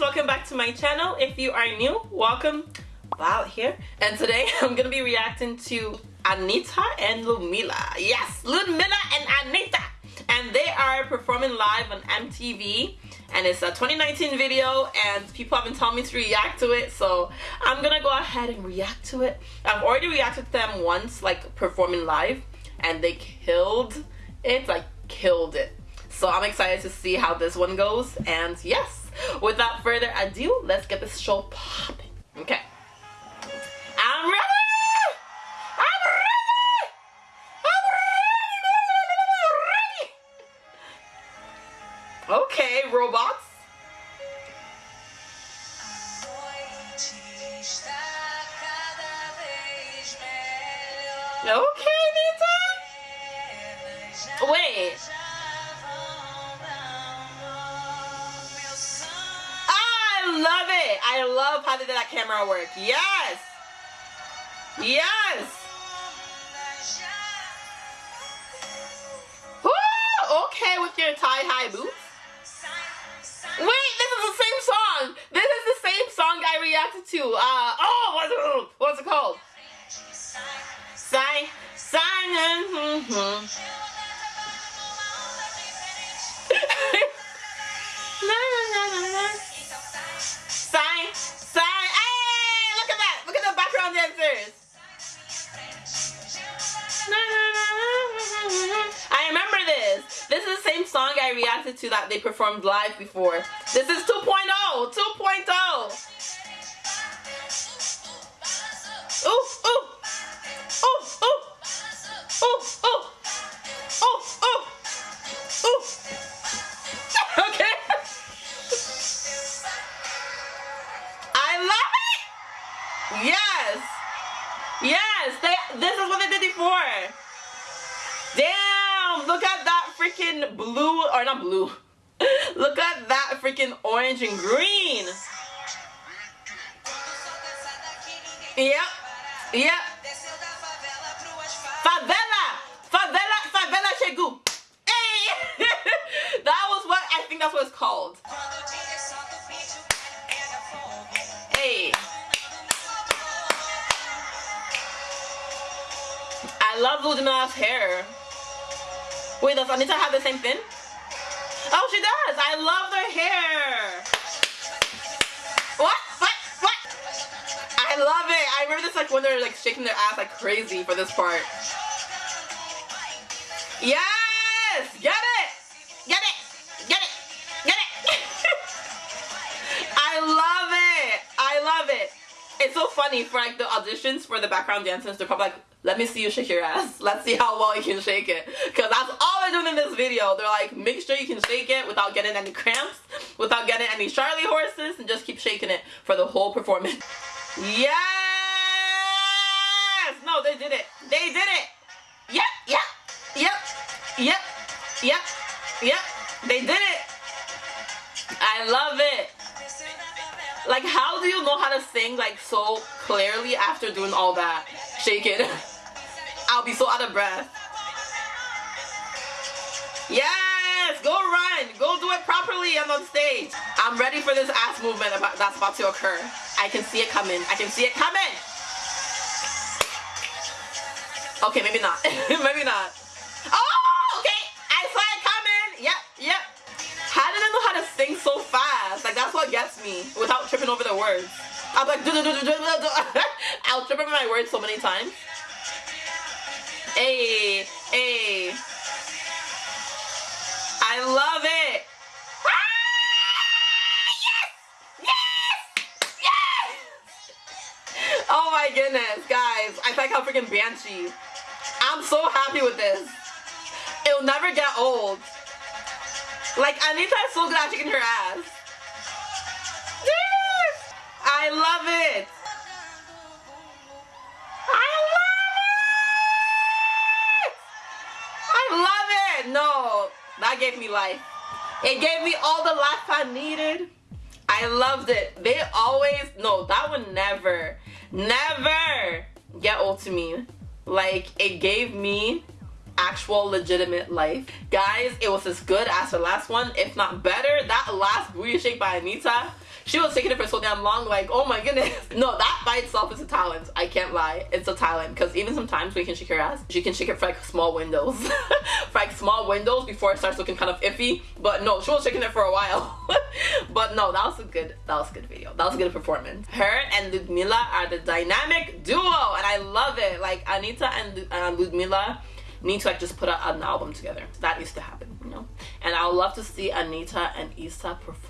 welcome back to my channel. If you are new, welcome. Val here. And today I'm gonna be reacting to Anitta and Ludmilla. Yes, Ludmilla and Anitta. And they are performing live on MTV and it's a 2019 video and people have been telling me to react to it so I'm gonna go ahead and react to it. I've already reacted to them once like performing live and they killed it, like killed it. So I'm excited to see how this one goes and yes, without further ado, let's get this show popping. Okay. I'm ready! I'm ready! I'm ready! Okay, robots. Okay, Nita. Wait. I love how they did that camera work. Yes. Yes. Woo! Okay, with your tie-high boots. Wait, this is the same song. This is the same song I reacted to. Uh, oh, what's it, what's it called? Sign, sign, mm this. Is the same song I reacted to that they performed live before. This is 2.0. 2.0. freaking blue or not blue. Look at that freaking orange and green. Yep. Yep. Favela. Favela. Favela chegou. Hey. that was what I think that's what it's called. Hey. I love Ludmilla's hair. Wait, does Anitta have the same thing? Oh, she does. I love her hair. What? What? What? I love it. I remember this like when they're like shaking their ass like crazy for this part. Yes! Get it! Get it! Get it! Get it! I love it! I love it! It's so funny for like the auditions for the background dancers, they're probably like, let me see you shake your ass. Let's see how well you can shake it. Cause that's all they're doing in this video. They're like, make sure you can shake it without getting any cramps, without getting any Charlie horses, and just keep shaking it for the whole performance. Yes! No, they did it. They did it. Yep, yep, yep, yep, yep, yep. They did it. I love it. Like, how do you know how to sing like so clearly after doing all that? Shake it. I'll be so out of breath. Yes! Go run! Go do it properly I'm on stage. I'm ready for this ass movement about, that's about to occur. I can see it coming. I can see it coming! Okay, maybe not. maybe not. Oh! Okay! I saw it coming! Yep, yep. How did I know how to sing so fast? Like, that's what gets me without tripping over the words. I'm like, do, do, do, do, do, do. I'll trip over my words so many times. Hey, hey. I love it. Ah, yes! Yes! Yes! Oh my goodness, guys. I feel like I'm freaking Banshee. I'm so happy with this. It'll never get old. Like, Anitta is so glad at can her ass. Yes! I love it. That gave me life. It gave me all the life I needed. I loved it. They always, no, that would never, never get old to me. Like, it gave me actual legitimate life. Guys, it was as good as the last one, if not better. That last booty shake by Anitta, she was taking it for so damn long, like, oh my goodness. No, that by itself is a talent. I can't lie. It's a talent. Because even sometimes we can shake her ass, she can shake it for like small windows. for like small windows before it starts looking kind of iffy. But no, she was shaking it for a while. but no, that was a good, that was a good video. That was a good performance. Her and Ludmilla are the dynamic duo. And I love it. Like Anitta and uh, Ludmilla need to like just put out an album together. That needs to happen, you know? And I would love to see Anitta and Iza perform.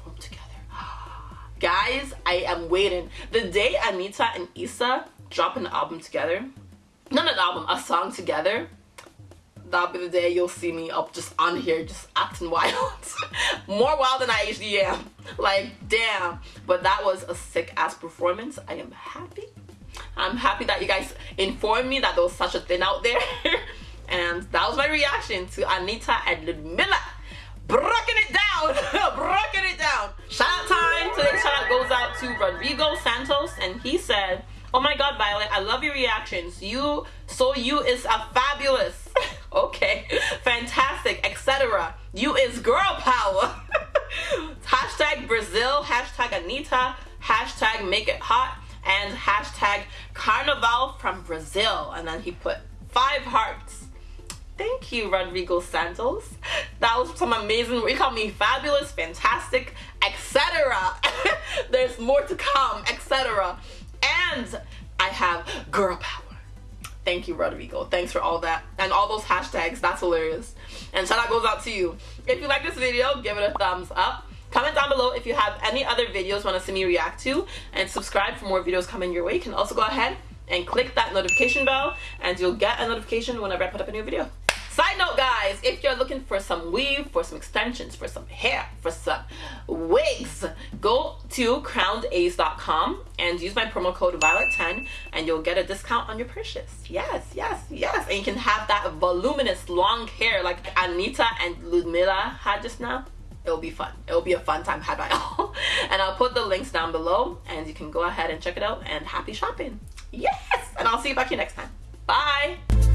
Guys, I am waiting. The day Anitta and Iza drop an album together, not an album, a song together, that'll be the day you'll see me up just on here just acting wild. More wild than I usually am. Like, damn. But that was a sick ass performance. I am happy. I'm happy that you guys informed me that there was such a thing out there. and that was my reaction to Anitta and Ludmilla breaking it down breaking it down shout out time to rodrigo santos and he said oh my god violet i love your reactions. You so you is a fabulous. Okay fantastic etc you is girl power. Hashtag brazil hashtag anitta hashtag make it hot and hashtag carnival from brazil. And then he put five hearts. Thank you, Rodrigo Santos. That was some amazing, you call me fabulous, fantastic, to come, etc. And I have girl power. Thank you, Rodrigo. Thanks for all that. And all those hashtags, that's hilarious. And shout out goes out to you. If you like this video, give it a thumbs up. Comment down below if you have any other videos want to see me react to. And subscribe for more videos coming your way. You can also go ahead and click that notification bell and you'll get a notification whenever I put up a new video. Side note guys, if you're looking for some weave, for some extensions, for some hair, for some wigs, go to crownedace.com and use my promo code Violet10 and you'll get a discount on your purchase. Yes, yes, yes. And you can have that voluminous long hair like Anitta and Ludmilla had just now it'll be fun. It'll be a fun time had by all. and I'll put the links down below and you can go ahead and check it out and happy shopping. Yes! And I'll see you back here next time. Bye!